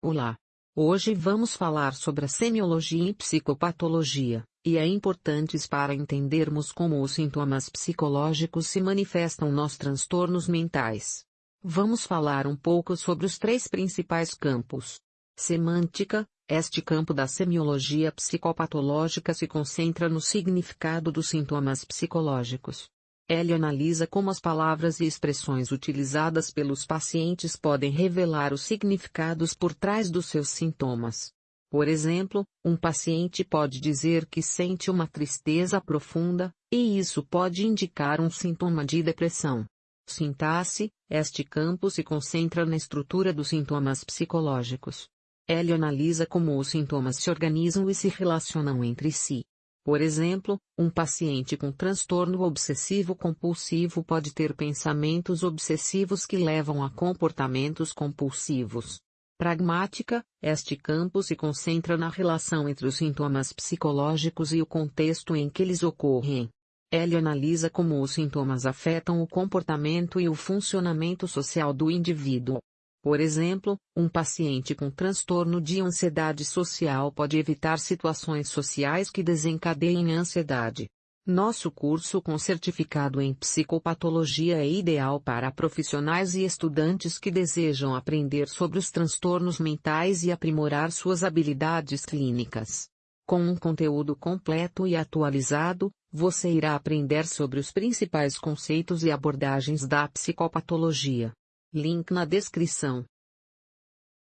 Olá! Hoje vamos falar sobre a semiologia e psicopatologia, e é importante para entendermos como os sintomas psicológicos se manifestam nos transtornos mentais. Vamos falar um pouco sobre os três principais campos. Semântica, este campo da semiologia psicopatológica se concentra no significado dos sintomas psicológicos. Ele analisa como as palavras e expressões utilizadas pelos pacientes podem revelar os significados por trás dos seus sintomas. Por exemplo, um paciente pode dizer que sente uma tristeza profunda, e isso pode indicar um sintoma de depressão. Sintaxe, este campo se concentra na estrutura dos sintomas psicológicos. Ele analisa como os sintomas se organizam e se relacionam entre si. Por exemplo, um paciente com transtorno obsessivo-compulsivo pode ter pensamentos obsessivos que levam a comportamentos compulsivos. Pragmática, este campo se concentra na relação entre os sintomas psicológicos e o contexto em que eles ocorrem. Ele analisa como os sintomas afetam o comportamento e o funcionamento social do indivíduo. Por exemplo, um paciente com transtorno de ansiedade social pode evitar situações sociais que desencadeiem ansiedade. Nosso curso com certificado em psicopatologia é ideal para profissionais e estudantes que desejam aprender sobre os transtornos mentais e aprimorar suas habilidades clínicas. Com um conteúdo completo e atualizado, você irá aprender sobre os principais conceitos e abordagens da psicopatologia. Link na descrição.